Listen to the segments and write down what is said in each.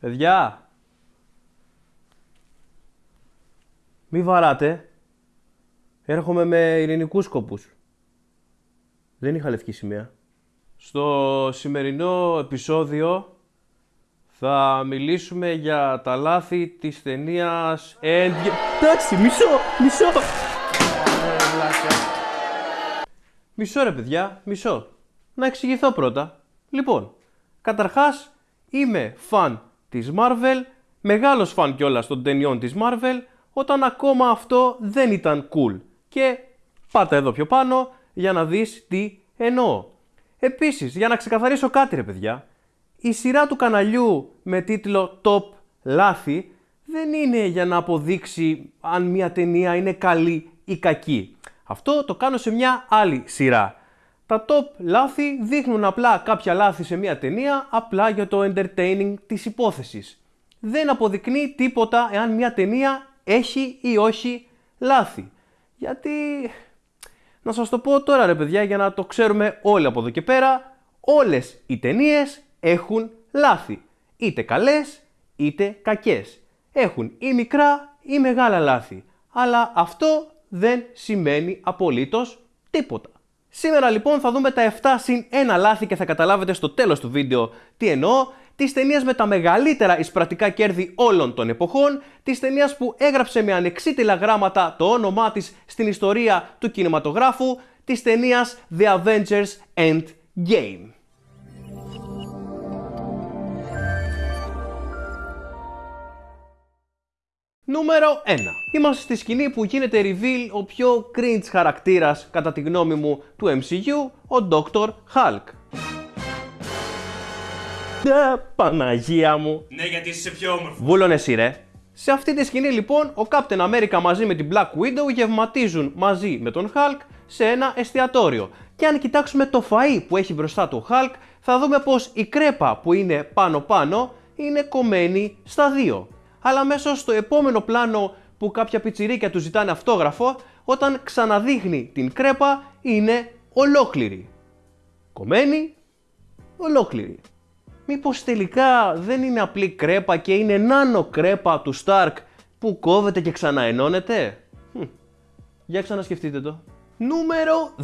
Παιδιά, μη βαράτε. Έρχομαι με ειρηνικούς σκοπούς. Δεν είχα λευκή σημαία. Στο σημερινό επεισόδιο θα μιλήσουμε για τα λάθη της ταινίας Endgame. Εντάξει, μισό, μισό. Μισό ρε παιδιά, μισό. Να εξηγηθώ πρώτα. Λοιπόν, καταρχάς είμαι φαν της Marvel, μεγάλος φαν κιόλας των ταινιών της Marvel, όταν ακόμα αυτό δεν ήταν cool. Και πάτα εδώ πιο πάνω για να δεις τι εννοώ. Επίσης, για να ξεκαθαρίσω κάτι ρε παιδιά, η σειρά του καναλιού με τίτλο Top Λάθη δεν είναι για να αποδείξει αν μια ταινία είναι καλή ή κακή. Αυτό το κάνω σε μια άλλη σειρά. Τα top λάθη δείχνουν απλά κάποια λάθη σε μια ταινία απλά για το entertaining της υπόθεσης. Δεν αποδεικνύει τίποτα εάν μια ταινία έχει ή όχι λάθη. Γιατί... Να σας το πω τώρα ρε παιδιά για να το ξέρουμε όλοι από εδώ και πέρα, όλες οι ταινίες έχουν λάθη. Είτε καλές είτε κακές. Έχουν ή μικρά ή μεγάλα λάθη. Αλλά αυτό δεν σημαίνει απολύτως τίποτα. Σήμερα λοιπόν θα δούμε τα 7 συν 1 λάθη και θα καταλάβετε στο τέλος του βίντεο τι εννοώ, της ταινίας με τα μεγαλύτερα εισπρατικά κέρδη όλων των εποχών, της ταινίας που έγραψε με ανεξίτηλα γράμματα το όνομά της στην ιστορία του κινηματογράφου, της ταινίας The Avengers Endgame. Νούμερο 1. Είμαστε στη σκηνή που γίνεται reveal ο πιο cringe χαρακτήρας, κατά τη γνώμη μου, του MCU, ο Dr. Hulk. Ναι, Παναγία μου. Ναι, γιατί είσαι πιο όμορφος. Βούλωνε εσύ ρε. Σε αυτή τη σκηνή λοιπόν, ο Captain America μαζί με την Black Widow γευματίζουν μαζί με τον Hulk σε ένα εστιατόριο. Και αν κοιτάξουμε το φαΐ που έχει μπροστά του Hulk, θα δούμε πως η κρέπα που είναι πάνω πάνω είναι κομμένη στα δύο αλλά μέσα στο επόμενο πλάνο που κάποια πιτσιρίκια του ζητάνε αυτόγραφο, όταν ξαναδείχνει την κρέπα είναι ολόκληρη. Κομμένη, ολόκληρη. Μήπως τελικά δεν είναι απλή κρέπα και είναι νάνο κρέπα του Stark που κόβεται και ξαναενώνεται; Για ξανασκεφτείτε το. Νούμερο 2.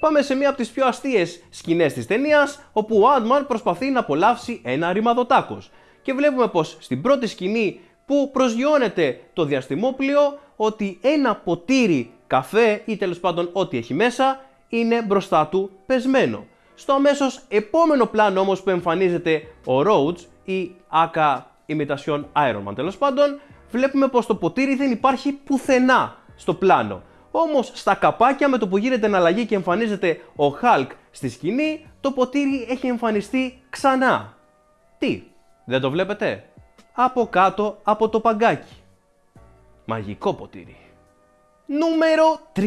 Πάμε σε μία από τις πιο αστείες σκηνές της ταινίας, όπου ο Ant-Man προσπαθεί να απολαύσει ένα ρημαδοτάκος και βλέπουμε πως στην πρώτη σκηνή που προσγειώνεται το διαστημόπλιο ότι ένα ποτήρι καφέ ή τέλος πάντων ό,τι έχει μέσα είναι μπροστά του πεσμένο. Στο αμέσως επόμενο πλάνο όμως που εμφανίζεται ο Rhodes ή άκα imitation Iron Man τέλος πάντων βλέπουμε πως το ποτήρι δεν υπάρχει πουθενά στο πλάνο. Όμως στα καπάκια με το που γίνεται εναλλαγή και εμφανίζεται ο Hulk στη σκηνή το ποτήρι έχει εμφανιστεί ξανά. Τι, δεν το βλέπετε; Από κάτω από το παγκάκι. Μαγικό ποτήρι. Νούμερο 3.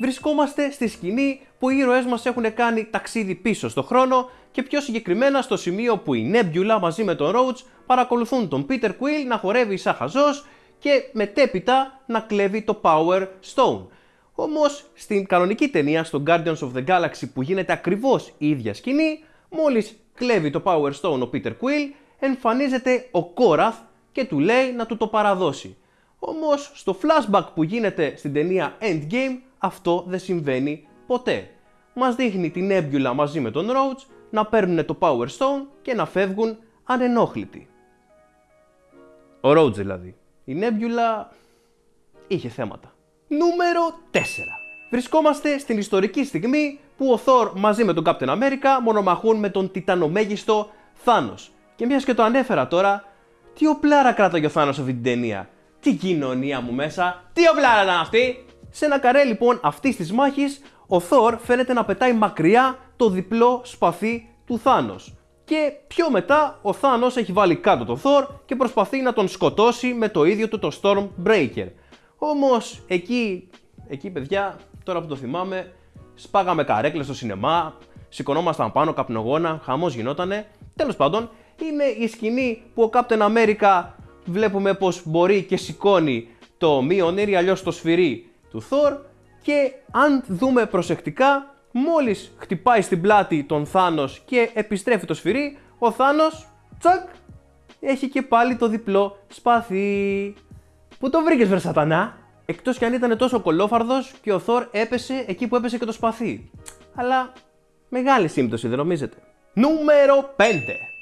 Βρισκόμαστε στη σκηνή που οι ήρωές μας έχουν κάνει ταξίδι πίσω στο χρόνο και πιο συγκεκριμένα στο σημείο που η Nebula μαζί με τον Roach παρακολουθούν τον Peter Quill να χορεύει σαν χαζός και μετέπειτα να κλέβει το Power Stone. Όμως στην κανονική ταινία στο Guardians of the Galaxy που γίνεται ακριβώς η ίδια σκηνή, μόλις κλέβει το Power Stone ο Peter Quill, εμφανίζεται ο Κόραθ και του λέει να του το παραδώσει. Όμως στο flashback που γίνεται στην ταινία Endgame αυτό δεν συμβαίνει ποτέ. Μας δείχνει την Nebula μαζί με τον Rhodes να παίρνουν το Power Stone και να φεύγουν ανενόχλητοι. Ο Rhodes δηλαδή. Η Nebula είχε θέματα. Νούμερο 4. Βρισκόμαστε στην ιστορική στιγμή που ο Thor μαζί με τον Captain America μονομαχούν με τον τιτανομέγιστο Thanos. Και μιας και το ανέφερα τώρα, τι οπλάρα κράταγε ο Θάνος αυτή την ταινία; Τι κοινωνία μου μέσα, τι οπλάρα ήταν αυτή; Σε ένα καρέ λοιπόν αυτής της μάχης, ο Θόρ φαίνεται να πετάει μακριά το διπλό σπαθί του Θάνος. Και πιο μετά ο Θάνος έχει βάλει κάτω τον Θόρ και προσπαθεί να τον σκοτώσει με το ίδιο του το Stormbreaker. Όμως εκεί, εκεί παιδιά, τώρα που το θυμάμαι, σπάγαμε καρέκλες στο σινεμά, σηκωνόμασταν πάνω καπνογόνα, χαμός γινότανε. Τέλος πάντων, είναι η σκηνή που ο Captain America βλέπουμε πως μπορεί και σηκώνει το Mjolnir ή αλλιώς το σφυρί του Thor και αν δούμε προσεκτικά μόλις χτυπάει στην πλάτη τον Θάνος και επιστρέφει το σφυρί ο Θάνος τσακ έχει και πάλι το διπλό σπαθί. Πού το βρήκες βρε σατανά; Εκτός κι αν ήταν τόσο κολόφαρδος και ο Θόρ έπεσε εκεί που έπεσε και το σπαθί. Αλλά μεγάλη σύμπτωση δεν νομίζετε; Νούμερο 5.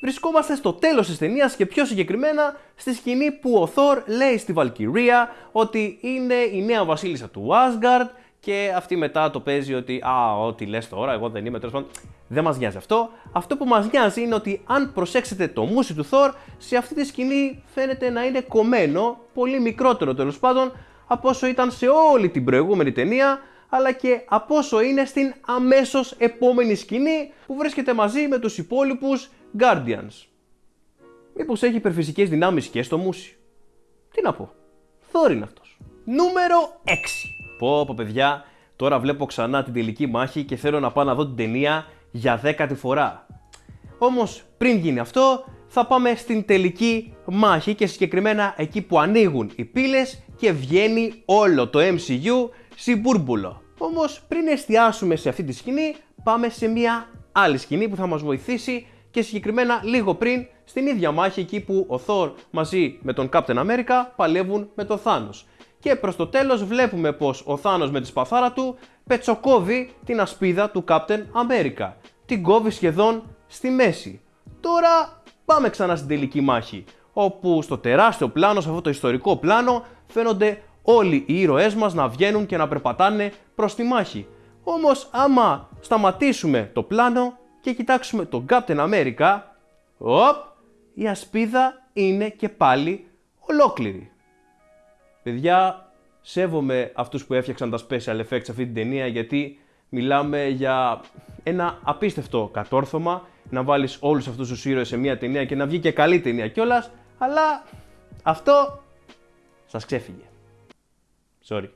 Βρισκόμαστε στο τέλος της ταινίας και πιο συγκεκριμένα στη σκηνή που ο Θόρ λέει στη Βαλκυρία ότι είναι η νέα βασίλισσα του Asgard και αυτή μετά το παίζει ότι «Α, ό,τι λες τώρα, εγώ δεν είμαι τέλος πάντων». Δεν μας νοιάζει αυτό. Αυτό που μας νοιάζει είναι ότι αν προσέξετε το μουσι του Θόρ, σε αυτή τη σκηνή φαίνεται να είναι κομμένο, πολύ μικρότερο τέλος πάντων, από όσο ήταν σε όλη την προηγούμενη ταινία, αλλά και από όσο είναι στην αμέσως επόμενη σκηνή που βρίσκεται μαζί με τους υπόλοιπους Guardians. Μήπως έχει υπερφυσικές δυνάμεις και στο μουσι. Τι να πω. Θόρ είναι αυτός. Νούμερο 6. Πω πω παιδιά, τώρα βλέπω ξανά την τελική μάχη και θέλω να πάω να δω την ταινία για δέκατη φορά. Όμως πριν γίνει αυτό θα πάμε στην τελική μάχη και συγκεκριμένα εκεί που ανοίγουν οι πύλες και βγαίνει όλο το MCU συμπούρμπουλο. Όμως πριν εστιάσουμε σε αυτή τη σκηνή πάμε σε μια άλλη σκηνή που θα μας βοηθήσει και συγκεκριμένα λίγο πριν στην ίδια μάχη εκεί που ο Thor μαζί με τον Captain America παλεύουν με τον Thanos. Και προς το τέλος βλέπουμε πως ο Thanos με τη σπαθάρα του πετσοκόβει την ασπίδα του Captain America. Την κόβει σχεδόν στη μέση. Τώρα πάμε ξανά στην τελική μάχη, όπου στο τεράστιο πλάνο, σε αυτό το ιστορικό πλάνο, φαίνονται όλοι οι ήρωές μας να βγαίνουν και να περπατάνε προς τη μάχη. Όμως άμα σταματήσουμε το πλάνο και κοιτάξουμε τον Captain America, οπ, η ασπίδα είναι και πάλι ολόκληρη. Παιδιά, σέβομαι αυτούς που έφτιαξαν τα special effects σε αυτή την ταινία γιατί μιλάμε για ένα απίστευτο κατόρθωμα να βάλεις όλους αυτούς τους ήρωες σε μια ταινία και να βγει και καλή ταινία κιόλας, αλλά αυτό σας ξέφυγε. Sorry.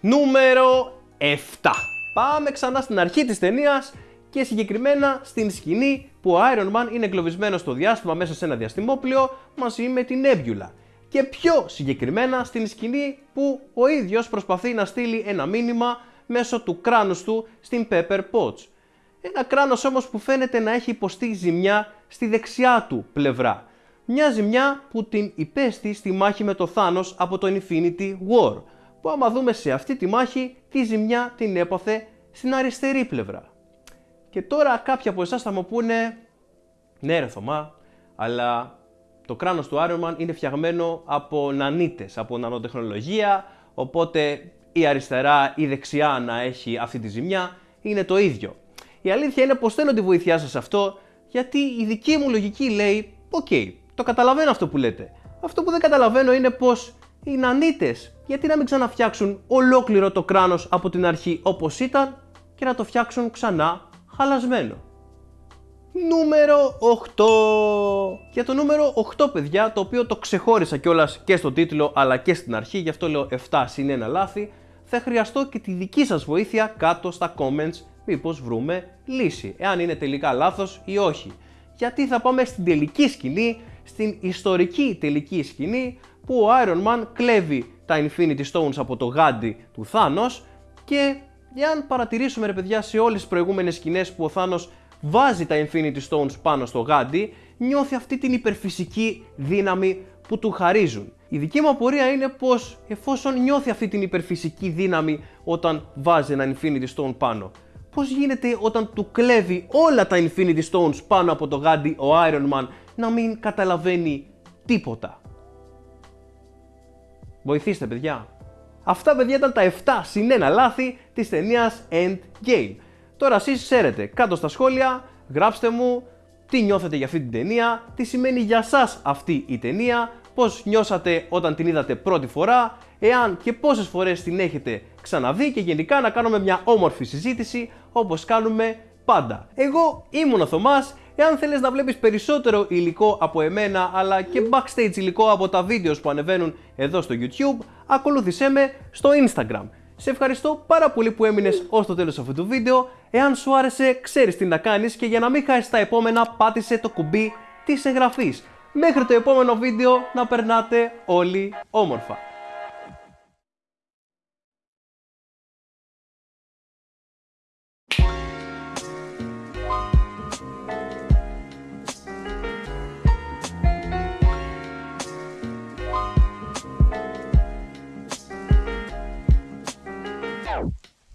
Νούμερο 7. Πάμε ξανά στην αρχή της ταινίας και συγκεκριμένα στην σκηνή που ο Iron Man είναι εγκλωβισμένος στο διάστημα μέσα σε ένα διαστημόπλιο μαζί με την Nebula. Και πιο συγκεκριμένα στην σκηνή που ο ίδιος προσπαθεί να στείλει ένα μήνυμα μέσω του κράνους του στην Pepper Potts. Ένα κράνος όμως που φαίνεται να έχει υποστεί ζημιά στη δεξιά του πλευρά. Μια ζημιά που την υπέστη στη μάχη με το Thanos από το Infinity War που άμα δούμε σε αυτή τη μάχη τη ζημιά την έπαθε στην αριστερή πλευρά. Και τώρα κάποιοι από εσάς θα μου πούνε ναι ρε Θωμά, αλλά το κράνος του Iron Man είναι φτιαγμένο από νανίτες, από νανοτεχνολογία, οπότε η αριστερά ή η δεξιά να έχει αυτή τη ζημιά είναι το ίδιο. Η αλήθεια είναι πως θέλω τη βοήθειά σας αυτό, γιατί η δική μου λογική λέει, OK, okay, το καταλαβαίνω αυτό που λέτε. Αυτό που δεν καταλαβαίνω είναι πως οι νανίτες γιατί να μην ξαναφτιάξουν ολόκληρο το κράνος από την αρχή όπως ήταν και να το φτιάξουν ξανά χαλασμένο. Νούμερο 8. Για το νούμερο 8 παιδιά, το οποίο το ξεχώρισα κιόλας και στο τίτλο αλλά και στην αρχή, γι' αυτό λέω 7 συν 1 λάθη, θα χρειαστώ και τη δική σας βοήθεια κάτω στα comments μήπως βρούμε λύση, εάν είναι τελικά λάθος ή όχι. Γιατί θα πάμε στην τελική σκηνή, στην ιστορική τελική σκηνή που ο Iron Man κλέβει τα Infinity Stones από το γάντι του Thanos και αν παρατηρήσουμε ρε παιδιά σε όλες τις προηγούμενες σκηνές που ο Thanos βάζει τα Infinity Stones πάνω στο γάντι, νιώθει αυτή την υπερφυσική δύναμη που του χαρίζουν. Η δική μου απορία είναι πως εφόσον νιώθει αυτή την υπερφυσική δύναμη όταν βάζει ένα Infinity Stone πάνω, πώς γίνεται όταν του κλέβει όλα τα Infinity Stones πάνω από το γάντι ο Iron Man να μην καταλαβαίνει τίποτα. Βοηθήστε παιδιά. Αυτά παιδιά ήταν τα 7 συν 1 λάθη της ταινίας Endgame. Τώρα εσείς ξέρετε, κάτω στα σχόλια γράψτε μου τι νιώθετε για αυτή την ταινία, τι σημαίνει για σας αυτή η ταινία, πώς νιώσατε όταν την είδατε πρώτη φορά, εάν και πόσες φορές την έχετε ξαναδεί και γενικά να κάνουμε μια όμορφη συζήτηση όπως κάνουμε πάντα. Εγώ ήμουν ο Θωμάς, εάν θέλεις να βλέπεις περισσότερο υλικό από εμένα αλλά και backstage υλικό από τα βίντεος που ανεβαίνουν εδώ στο YouTube, ακολούθησέ με στο Instagram. Σε ευχαριστώ πάρα πολύ που έμεινες ως το τέλος αυτού του βίντεο. Εάν σου άρεσε, ξέρεις τι να κάνεις και για να μην χάσεις τα επόμενα, πάτησε το κουμπί της εγγραφής. Μέχρι το επόμενο βίντεο να περνάτε όλοι όμορφα.